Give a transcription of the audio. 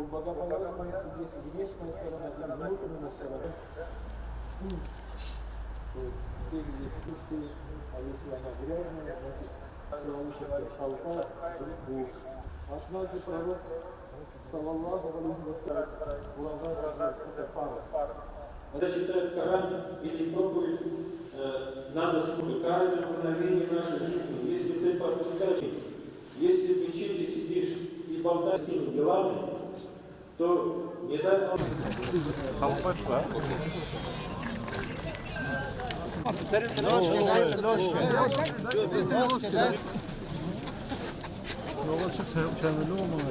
у богополучия есть внешняя сторона и внутренняя сторона. Выглядит чистый, а если она грязная, значит, человеческая толпа греху. Однажды пророк, саллаллаху алейхи вассалям, улагал это фарс. Когда читают Коран или проповедь, надо слушать каждое мгновение нашей жизни. Если ты пропускаешь, если в мечети сидишь и болтаешь с этими делами, то не дай Аллах. Yolda çık, kendini olmalı.